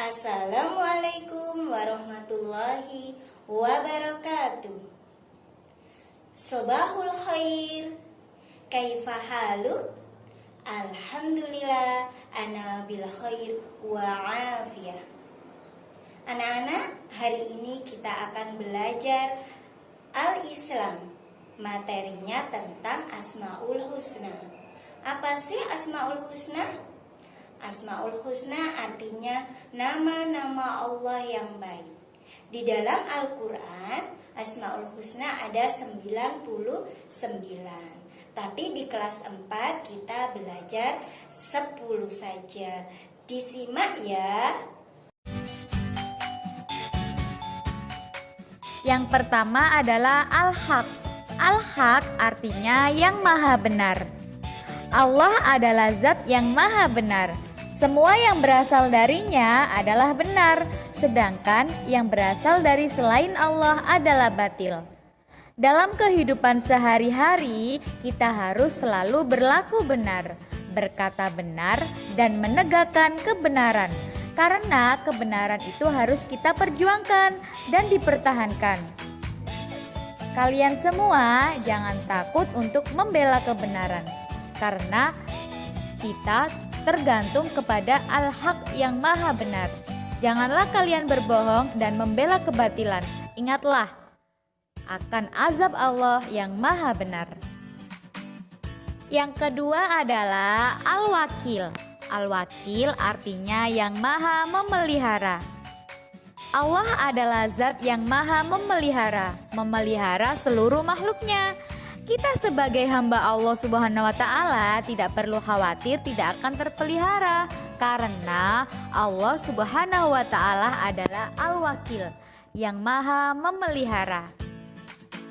Assalamualaikum warahmatullahi wabarakatuh. Sobahul khair. Kaifa halu? Alhamdulillah ana bil khair wa afiyah. Anak-anak, hari ini kita akan belajar Al-Islam. Materinya tentang Asmaul Husna. Apa sih Asmaul Husna? Asmaul Husna artinya nama-nama Allah yang baik. Di dalam Al-Quran, Asmaul Husna ada 99. Tapi di kelas 4 kita belajar 10 saja. Disimak ya. Yang pertama adalah Al-Haq. Al-Haq artinya yang maha benar. Allah adalah zat yang maha benar. Semua yang berasal darinya adalah benar, sedangkan yang berasal dari selain Allah adalah batil. Dalam kehidupan sehari-hari, kita harus selalu berlaku benar, berkata benar, dan menegakkan kebenaran, karena kebenaran itu harus kita perjuangkan dan dipertahankan. Kalian semua jangan takut untuk membela kebenaran, karena kita tergantung kepada Al-Haq yang maha benar. Janganlah kalian berbohong dan membela kebatilan. Ingatlah akan azab Allah yang maha benar. Yang kedua adalah Al-Wakil. Al-Wakil artinya yang maha memelihara. Allah adalah zat yang maha memelihara, memelihara seluruh makhluknya. Kita sebagai hamba Allah Subhanahu wa taala tidak perlu khawatir tidak akan terpelihara karena Allah Subhanahu wa taala adalah Al-Wakil yang Maha memelihara.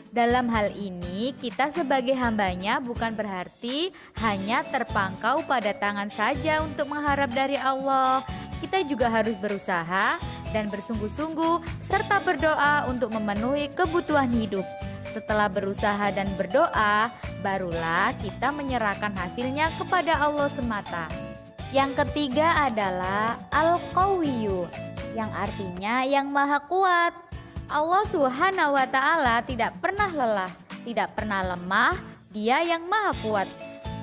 Dalam hal ini, kita sebagai hambanya bukan berarti hanya terpangkau pada tangan saja untuk mengharap dari Allah. Kita juga harus berusaha dan bersungguh-sungguh serta berdoa untuk memenuhi kebutuhan hidup. Setelah berusaha dan berdoa, barulah kita menyerahkan hasilnya kepada Allah semata. Yang ketiga adalah Al-Qawiyyu, yang artinya yang maha kuat. Allah Subhanahu wa taala tidak pernah lelah, tidak pernah lemah, Dia yang maha kuat.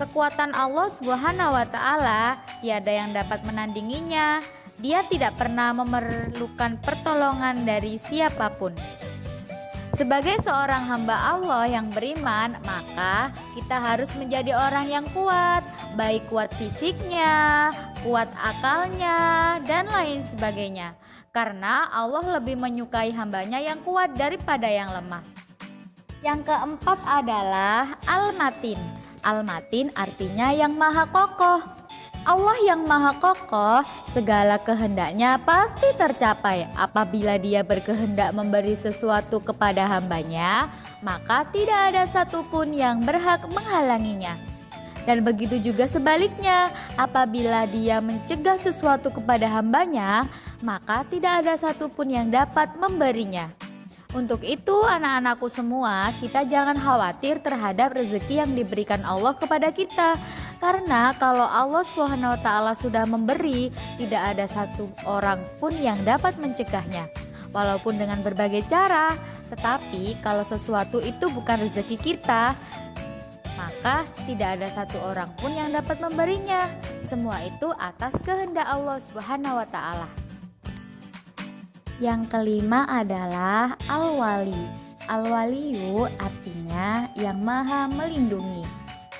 Kekuatan Allah Subhanahu wa taala tiada yang dapat menandinginya. Dia tidak pernah memerlukan pertolongan dari siapa pun. Sebagai seorang hamba Allah yang beriman, maka kita harus menjadi orang yang kuat, baik kuat fisiknya, kuat akalnya, dan lain sebagainya. Karena Allah lebih menyukai hambanya yang kuat daripada yang lemah. Yang keempat adalah Al-Matin. Al-Matin artinya yang maha kokoh. Allah yang maha kokoh, segala kehendaknya pasti tercapai. Apabila dia berkehendak memberi sesuatu kepada hambanya, maka tidak ada satupun yang berhak menghalanginya. Dan begitu juga sebaliknya, apabila dia mencegah sesuatu kepada hambanya, maka tidak ada satupun yang dapat memberinya. Untuk itu, anak-anakku semua, kita jangan khawatir terhadap rezeki yang diberikan Allah kepada kita, karena kalau Allah taala sudah memberi, tidak ada satu orang pun yang dapat mencegahnya. Walaupun dengan berbagai cara, tetapi kalau sesuatu itu bukan rezeki kita, maka tidak ada satu orang pun yang dapat memberinya. Semua itu atas kehendak Allah Subhanahu wa taala. Yang kelima adalah Al-Wali. Al-Waliyu artinya yang maha melindungi.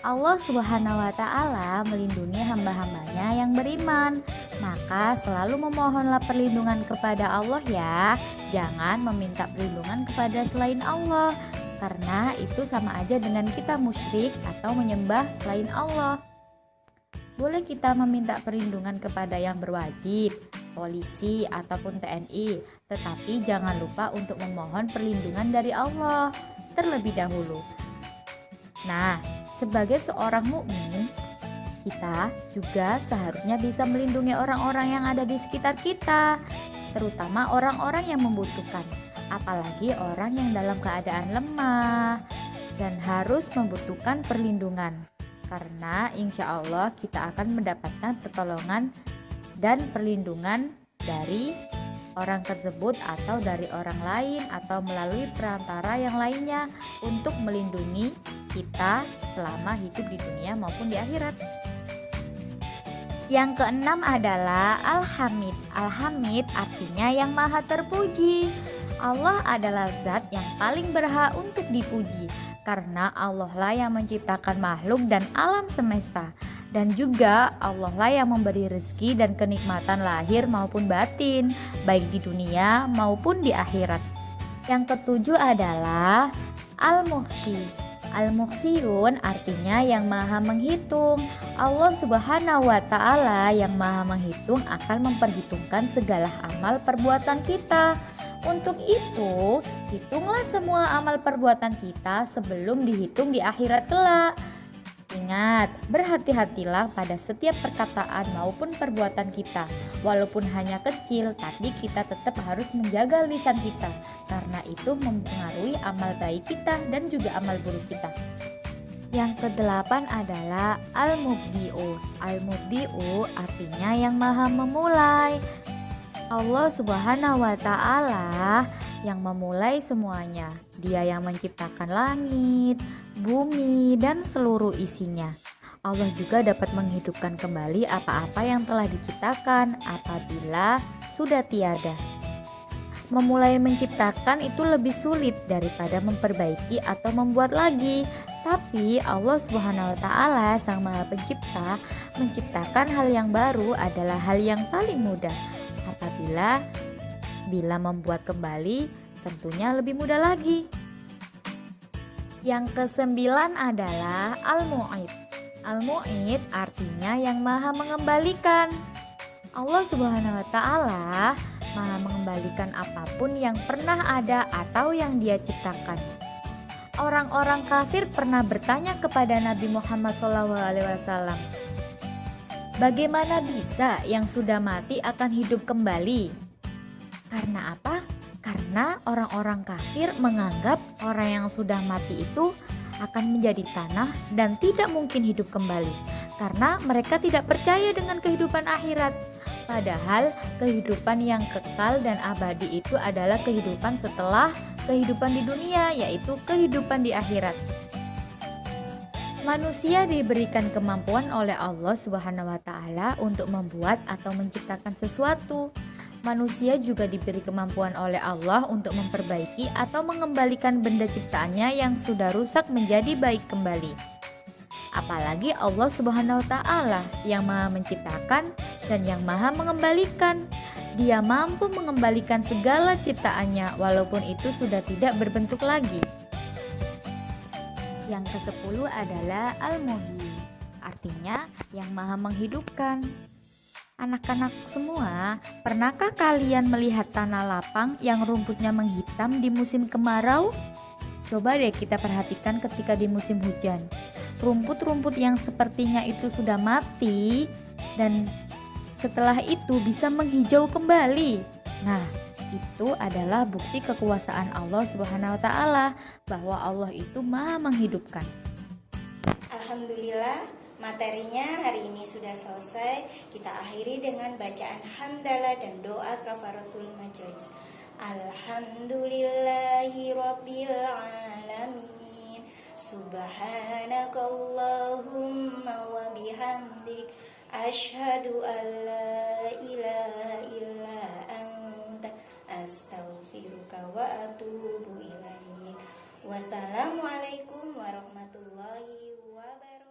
Allah Subhanahu wa Ta'ala melindungi hamba-hambanya yang beriman. Maka selalu memohonlah perlindungan kepada Allah, ya. Jangan meminta perlindungan kepada selain Allah, karena itu sama aja dengan kita musyrik atau menyembah selain Allah. Boleh kita meminta perlindungan kepada yang berwajib, polisi, ataupun TNI, tetapi jangan lupa untuk memohon perlindungan dari Allah terlebih dahulu. Nah, sebagai seorang mukmin, kita juga seharusnya bisa melindungi orang-orang yang ada di sekitar kita, terutama orang-orang yang membutuhkan, apalagi orang yang dalam keadaan lemah dan harus membutuhkan perlindungan karena insya Allah kita akan mendapatkan pertolongan dan perlindungan dari orang tersebut atau dari orang lain atau melalui perantara yang lainnya untuk melindungi kita selama hidup di dunia maupun di akhirat. Yang keenam adalah Al-Hamid. Al-Hamid artinya yang maha terpuji. Allah adalah zat yang paling berhak untuk dipuji karena Allah lah yang menciptakan makhluk dan alam semesta dan juga Allah lah yang memberi rezeki dan kenikmatan lahir maupun batin baik di dunia maupun di akhirat. Yang ketujuh adalah Al-Muhsi. Al-Muhsiyun artinya yang maha menghitung. Allah Subhanahu wa taala yang maha menghitung akan memperhitungkan segala amal perbuatan kita. Untuk itu, hitunglah semua amal perbuatan kita sebelum dihitung di akhirat kelak. Ingat, berhati-hatilah pada setiap perkataan maupun perbuatan kita. Walaupun hanya kecil, tapi kita tetap harus menjaga lisan kita karena itu mempengaruhi amal baik kita dan juga amal buruk kita. Yang kedelapan adalah Al-Mubdi'u. Al-Mubdi'u artinya yang maha memulai. Allah Subhanahu wa taala yang memulai semuanya. Dia yang menciptakan langit, bumi, dan seluruh isinya. Allah juga dapat menghidupkan kembali apa-apa yang telah diciptakan apabila sudah tiada. Memulai menciptakan itu lebih sulit daripada memperbaiki atau membuat lagi. Tapi Allah Subhanahu wa taala Sang Maha Pencipta menciptakan hal yang baru adalah hal yang paling mudah. Apabila bila membuat kembali tentunya lebih mudah lagi. Yang kesembilan adalah Al-Mu'id. Al-Mu'id artinya yang maha mengembalikan. Allah Subhanahu wa taala maha mengembalikan apa pun yang pernah ada atau yang dia ciptakan. Orang-orang kafir pernah bertanya kepada Nabi Muhammad SAW, Bagaimana bisa yang sudah mati akan hidup kembali? Karena apa? Karena orang-orang kafir menganggap orang yang sudah mati itu akan menjadi tanah dan tidak mungkin hidup kembali karena mereka tidak percaya dengan kehidupan akhirat. Padahal kehidupan yang kekal dan abadi itu adalah kehidupan setelah kehidupan di dunia, yaitu kehidupan di akhirat. Manusia diberikan kemampuan oleh Allah Subhanahu wa taala untuk membuat atau menciptakan sesuatu manusia juga diberi kemampuan oleh Allah untuk memperbaiki atau mengembalikan benda ciptaannya yang sudah rusak menjadi baik kembali. Apalagi Allah Subhanahu wa taala yang Maha menciptakan dan yang Maha mengembalikan. Dia mampu mengembalikan segala ciptaannya walaupun itu sudah tidak berbentuk lagi. Yang ke-10 adalah Al-Muhyi, artinya yang Maha menghidupkan. Anak-anak semua, pernahkah kalian melihat tanah lapang yang rumputnya menghitam di musim kemarau? Coba deh kita perhatikan ketika di musim hujan. Rumput-rumput yang sepertinya itu sudah mati dan setelah itu bisa menghijau kembali. Nah, itu adalah bukti kekuasaan Allah Subhanahu wa taala bahwa Allah itu Maha menghidupkan. Alhamdulillah Materinya hari ini sudah selesai. Kita akhiri dengan bacaan hamdalah dan doa kafaratul majelis. Alhamdulillahi rabbil alamin. Subhanakallahumma wa bihamdik Ashhadu an la ilaha illa astaghfiruka wa atubu ilaik. Wassalamualaikum warahmatullahi wabarakatuh.